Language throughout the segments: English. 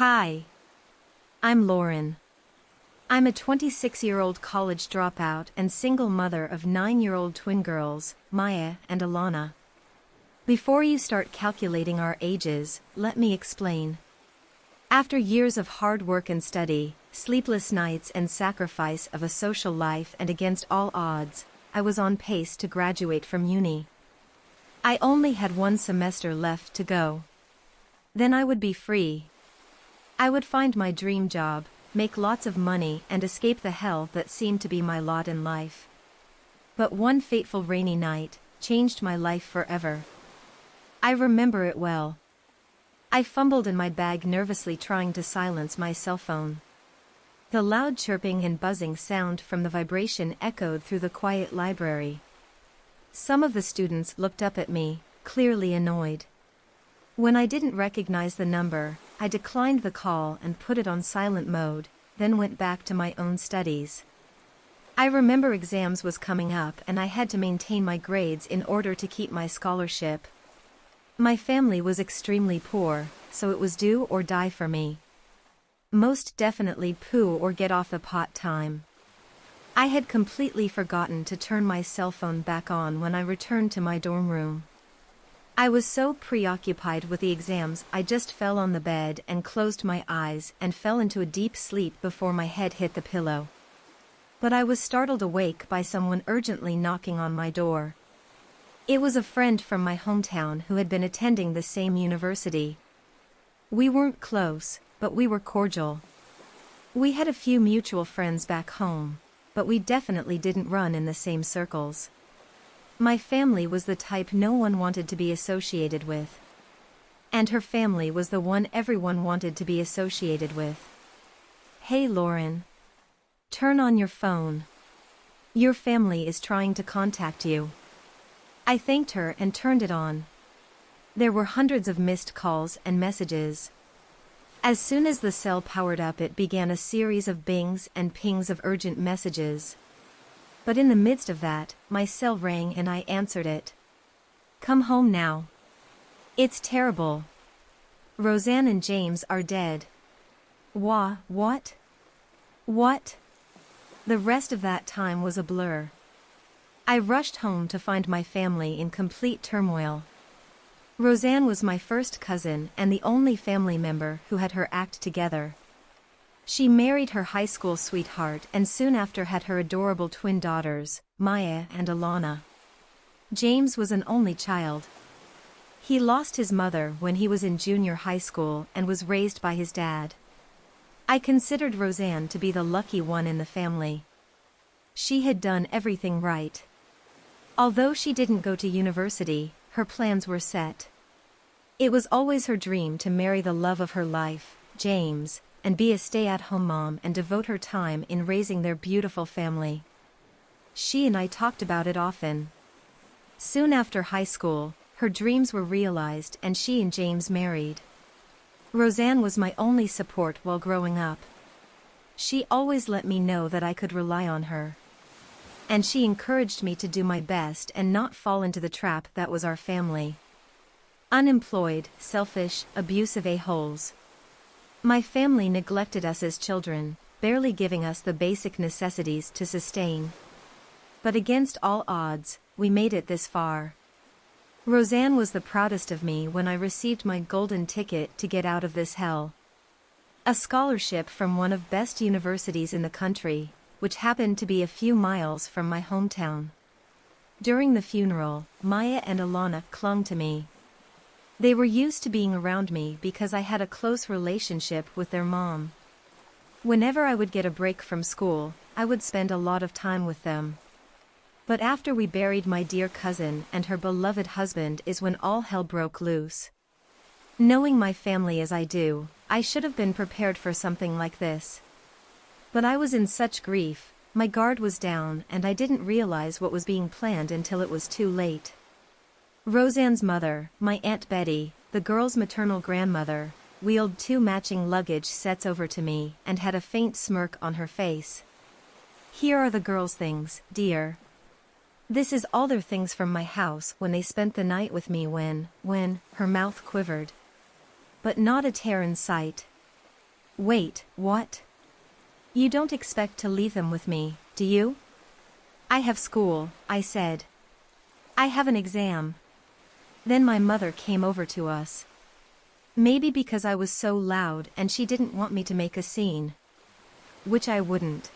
Hi. I'm Lauren. I'm a 26-year-old college dropout and single mother of 9-year-old twin girls, Maya and Alana. Before you start calculating our ages, let me explain. After years of hard work and study, sleepless nights and sacrifice of a social life and against all odds, I was on pace to graduate from uni. I only had one semester left to go. Then I would be free. I would find my dream job, make lots of money and escape the hell that seemed to be my lot in life. But one fateful rainy night, changed my life forever. I remember it well. I fumbled in my bag nervously trying to silence my cell phone. The loud chirping and buzzing sound from the vibration echoed through the quiet library. Some of the students looked up at me, clearly annoyed. When I didn't recognize the number, I declined the call and put it on silent mode, then went back to my own studies. I remember exams was coming up and I had to maintain my grades in order to keep my scholarship. My family was extremely poor, so it was do or die for me. Most definitely poo or get off the pot time. I had completely forgotten to turn my cell phone back on when I returned to my dorm room. I was so preoccupied with the exams I just fell on the bed and closed my eyes and fell into a deep sleep before my head hit the pillow. But I was startled awake by someone urgently knocking on my door. It was a friend from my hometown who had been attending the same university. We weren't close, but we were cordial. We had a few mutual friends back home, but we definitely didn't run in the same circles. My family was the type no one wanted to be associated with. And her family was the one everyone wanted to be associated with. Hey Lauren. Turn on your phone. Your family is trying to contact you. I thanked her and turned it on. There were hundreds of missed calls and messages. As soon as the cell powered up it began a series of bings and pings of urgent messages. But in the midst of that, my cell rang and I answered it. Come home now. It's terrible. Roseanne and James are dead. Wha, what? What? The rest of that time was a blur. I rushed home to find my family in complete turmoil. Roseanne was my first cousin and the only family member who had her act together. She married her high school sweetheart and soon after had her adorable twin daughters, Maya and Alana. James was an only child. He lost his mother when he was in junior high school and was raised by his dad. I considered Roseanne to be the lucky one in the family. She had done everything right. Although she didn't go to university, her plans were set. It was always her dream to marry the love of her life, James, and be a stay-at-home mom and devote her time in raising their beautiful family. She and I talked about it often. Soon after high school, her dreams were realized and she and James married. Roseanne was my only support while growing up. She always let me know that I could rely on her. And she encouraged me to do my best and not fall into the trap that was our family. Unemployed, selfish, abusive a-holes, my family neglected us as children, barely giving us the basic necessities to sustain. But against all odds, we made it this far. Roseanne was the proudest of me when I received my golden ticket to get out of this hell. A scholarship from one of best universities in the country, which happened to be a few miles from my hometown. During the funeral, Maya and Alana clung to me, they were used to being around me because I had a close relationship with their mom. Whenever I would get a break from school, I would spend a lot of time with them. But after we buried my dear cousin and her beloved husband is when all hell broke loose. Knowing my family as I do, I should have been prepared for something like this. But I was in such grief, my guard was down and I didn't realize what was being planned until it was too late. Roseanne's mother, my Aunt Betty, the girl's maternal grandmother, wheeled two matching luggage sets over to me and had a faint smirk on her face. Here are the girls' things, dear. This is all their things from my house when they spent the night with me when, when, her mouth quivered. But not a tear in sight. Wait, what? You don't expect to leave them with me, do you? I have school, I said. I have an exam. Then my mother came over to us. Maybe because I was so loud and she didn't want me to make a scene. Which I wouldn't.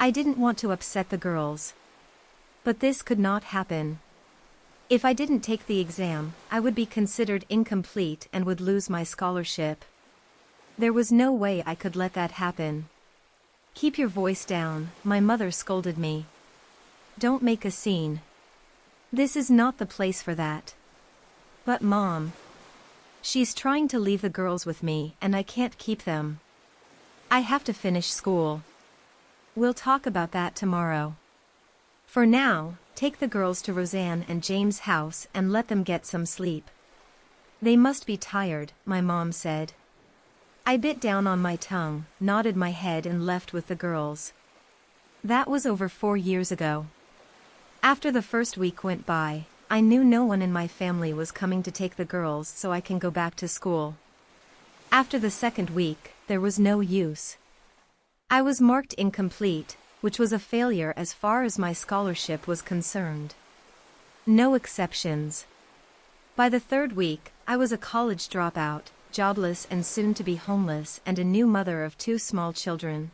I didn't want to upset the girls. But this could not happen. If I didn't take the exam, I would be considered incomplete and would lose my scholarship. There was no way I could let that happen. Keep your voice down, my mother scolded me. Don't make a scene. This is not the place for that. But mom. She's trying to leave the girls with me and I can't keep them. I have to finish school. We'll talk about that tomorrow. For now, take the girls to Roseanne and James' house and let them get some sleep. They must be tired, my mom said. I bit down on my tongue, nodded my head and left with the girls. That was over four years ago. After the first week went by, I knew no one in my family was coming to take the girls so I can go back to school. After the second week, there was no use. I was marked incomplete, which was a failure as far as my scholarship was concerned. No exceptions. By the third week, I was a college dropout, jobless and soon to be homeless and a new mother of two small children.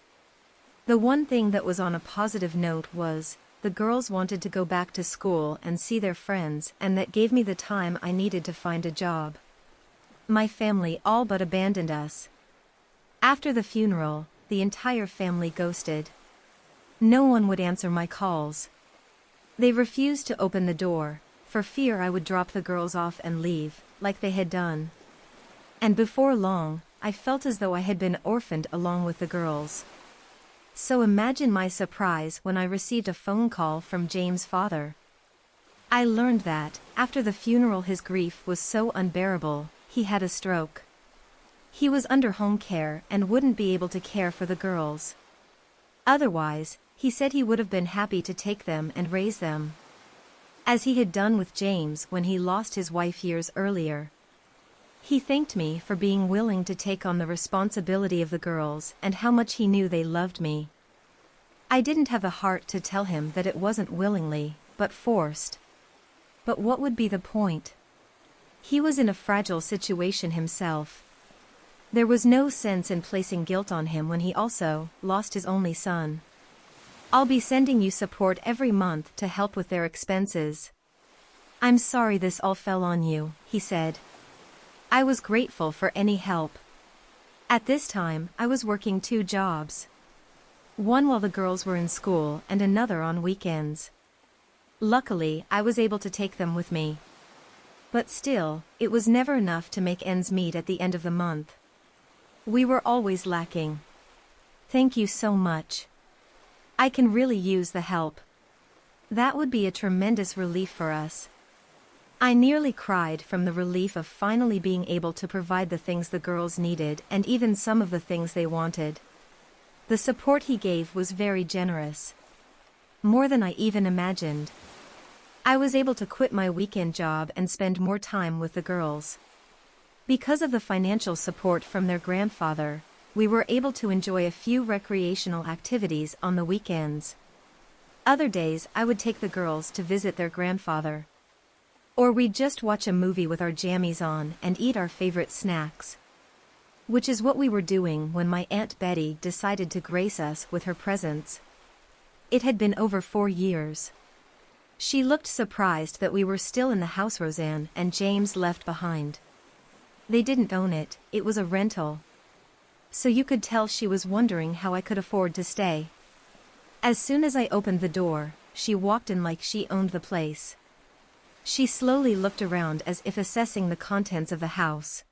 The one thing that was on a positive note was, the girls wanted to go back to school and see their friends and that gave me the time I needed to find a job. My family all but abandoned us. After the funeral, the entire family ghosted. No one would answer my calls. They refused to open the door, for fear I would drop the girls off and leave, like they had done. And before long, I felt as though I had been orphaned along with the girls. So imagine my surprise when I received a phone call from James' father. I learned that, after the funeral his grief was so unbearable, he had a stroke. He was under home care and wouldn't be able to care for the girls. Otherwise, he said he would have been happy to take them and raise them. As he had done with James when he lost his wife years earlier. He thanked me for being willing to take on the responsibility of the girls and how much he knew they loved me. I didn't have the heart to tell him that it wasn't willingly, but forced. But what would be the point? He was in a fragile situation himself. There was no sense in placing guilt on him when he also lost his only son. I'll be sending you support every month to help with their expenses. I'm sorry this all fell on you, he said. I was grateful for any help. At this time, I was working two jobs. One while the girls were in school and another on weekends. Luckily, I was able to take them with me. But still, it was never enough to make ends meet at the end of the month. We were always lacking. Thank you so much. I can really use the help. That would be a tremendous relief for us. I nearly cried from the relief of finally being able to provide the things the girls needed and even some of the things they wanted. The support he gave was very generous. More than I even imagined. I was able to quit my weekend job and spend more time with the girls. Because of the financial support from their grandfather, we were able to enjoy a few recreational activities on the weekends. Other days I would take the girls to visit their grandfather. Or we'd just watch a movie with our jammies on and eat our favorite snacks. Which is what we were doing when my Aunt Betty decided to grace us with her presence. It had been over four years. She looked surprised that we were still in the house Roseanne and James left behind. They didn't own it, it was a rental, so you could tell she was wondering how I could afford to stay. As soon as I opened the door, she walked in like she owned the place. She slowly looked around as if assessing the contents of the house.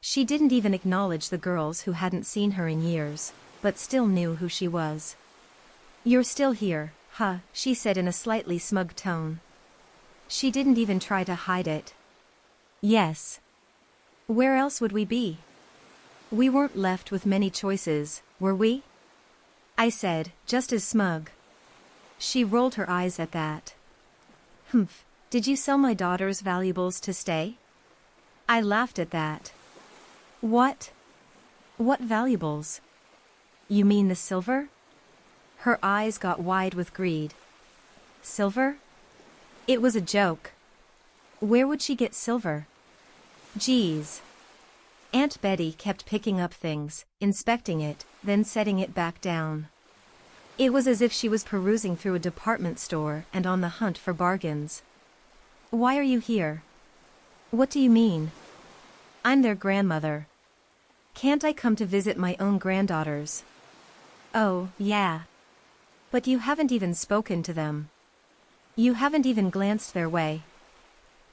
She didn't even acknowledge the girls who hadn't seen her in years, but still knew who she was. You're still here, huh, she said in a slightly smug tone. She didn't even try to hide it. Yes. Where else would we be? We weren't left with many choices, were we? I said, just as smug. She rolled her eyes at that. Humph, did you sell my daughter's valuables to stay? I laughed at that. What? What valuables? You mean the silver? Her eyes got wide with greed. Silver? It was a joke. Where would she get silver? Geez. Aunt Betty kept picking up things, inspecting it, then setting it back down. It was as if she was perusing through a department store and on the hunt for bargains. Why are you here? What do you mean? I'm their grandmother. Can't I come to visit my own granddaughters? Oh, yeah. But you haven't even spoken to them. You haven't even glanced their way.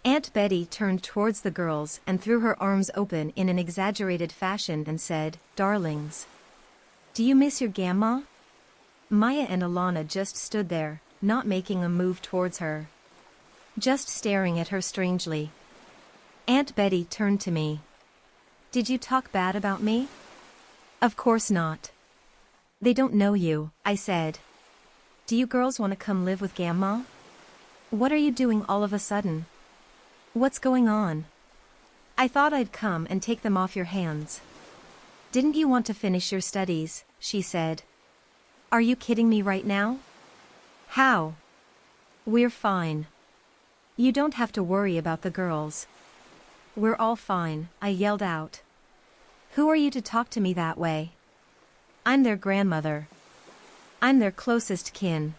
Aunt Betty turned towards the girls and threw her arms open in an exaggerated fashion and said, Darlings. Do you miss your grandma? Maya and Alana just stood there, not making a move towards her. Just staring at her strangely. Aunt Betty turned to me. Did you talk bad about me? Of course not. They don't know you, I said. Do you girls want to come live with Grandma? What are you doing all of a sudden? What's going on? I thought I'd come and take them off your hands. Didn't you want to finish your studies, she said. Are you kidding me right now? How? We're fine. You don't have to worry about the girls. We're all fine, I yelled out. Who are you to talk to me that way? I'm their grandmother. I'm their closest kin.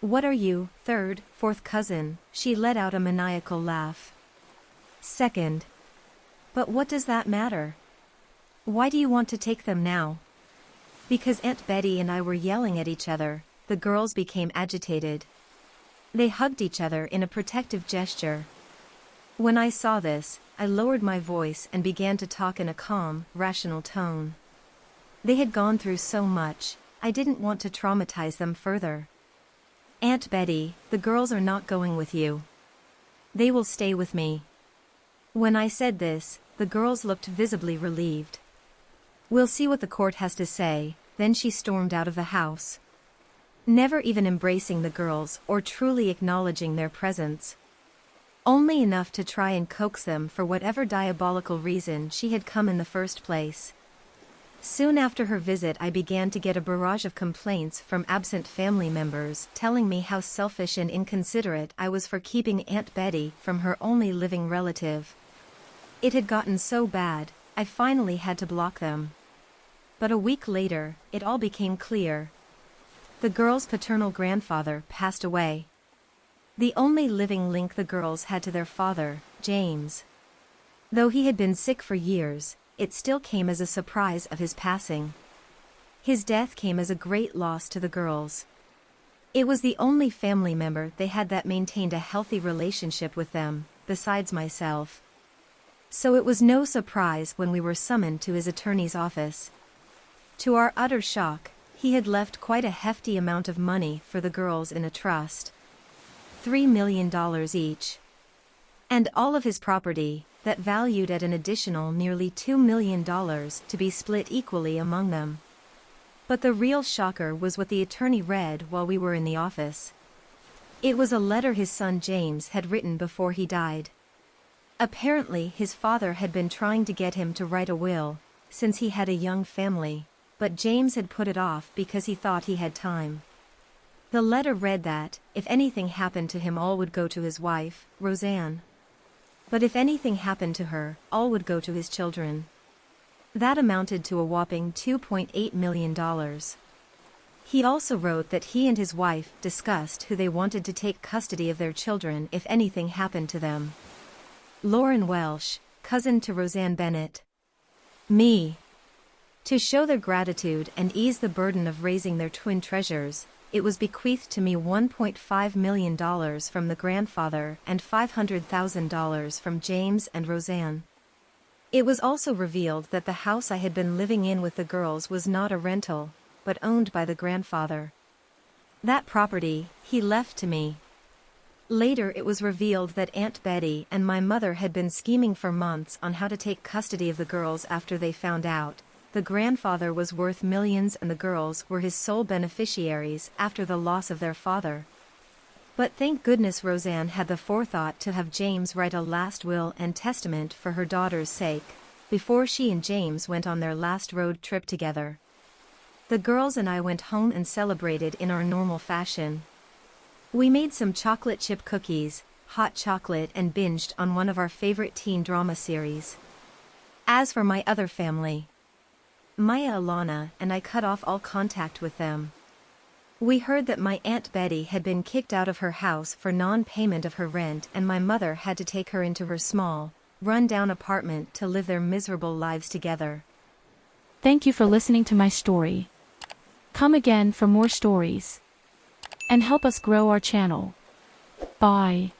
What are you, third, fourth cousin? She let out a maniacal laugh. Second. But what does that matter? Why do you want to take them now? Because Aunt Betty and I were yelling at each other, the girls became agitated. They hugged each other in a protective gesture. When I saw this, I lowered my voice and began to talk in a calm, rational tone. They had gone through so much, I didn't want to traumatize them further. Aunt Betty, the girls are not going with you. They will stay with me. When I said this, the girls looked visibly relieved. We'll see what the court has to say, then she stormed out of the house. Never even embracing the girls or truly acknowledging their presence. Only enough to try and coax them for whatever diabolical reason she had come in the first place. Soon after her visit I began to get a barrage of complaints from absent family members telling me how selfish and inconsiderate I was for keeping Aunt Betty from her only living relative. It had gotten so bad, I finally had to block them. But a week later, it all became clear. The girl's paternal grandfather passed away. The only living link the girls had to their father, James. Though he had been sick for years, it still came as a surprise of his passing. His death came as a great loss to the girls. It was the only family member they had that maintained a healthy relationship with them, besides myself. So it was no surprise when we were summoned to his attorney's office. To our utter shock, he had left quite a hefty amount of money for the girls in a trust. Three million dollars each. And all of his property, that valued at an additional nearly $2 million to be split equally among them. But the real shocker was what the attorney read while we were in the office. It was a letter his son James had written before he died. Apparently his father had been trying to get him to write a will, since he had a young family, but James had put it off because he thought he had time. The letter read that, if anything happened to him all would go to his wife, Roseanne. But if anything happened to her, all would go to his children. That amounted to a whopping $2.8 million. He also wrote that he and his wife discussed who they wanted to take custody of their children if anything happened to them. Lauren Welsh, cousin to Roseanne Bennett. Me. To show their gratitude and ease the burden of raising their twin treasures, it was bequeathed to me $1.5 million from the grandfather and $500,000 from James and Roseanne. It was also revealed that the house I had been living in with the girls was not a rental, but owned by the grandfather. That property, he left to me. Later it was revealed that Aunt Betty and my mother had been scheming for months on how to take custody of the girls after they found out, the grandfather was worth millions and the girls were his sole beneficiaries after the loss of their father. But thank goodness Roseanne had the forethought to have James write a last will and testament for her daughter's sake. before she and James went on their last road trip together. The girls and I went home and celebrated in our normal fashion. We made some chocolate chip cookies, hot chocolate and binged on one of our favorite teen drama series. As for my other family, Maya Alana and I cut off all contact with them. We heard that my Aunt Betty had been kicked out of her house for non-payment of her rent and my mother had to take her into her small, run-down apartment to live their miserable lives together. Thank you for listening to my story. Come again for more stories. And help us grow our channel. Bye.